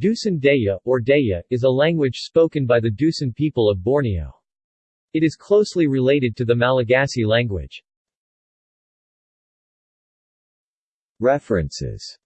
Dusun Deyah, or Deah, is a language spoken by the Dusun people of Borneo. It is closely related to the Malagasy language. References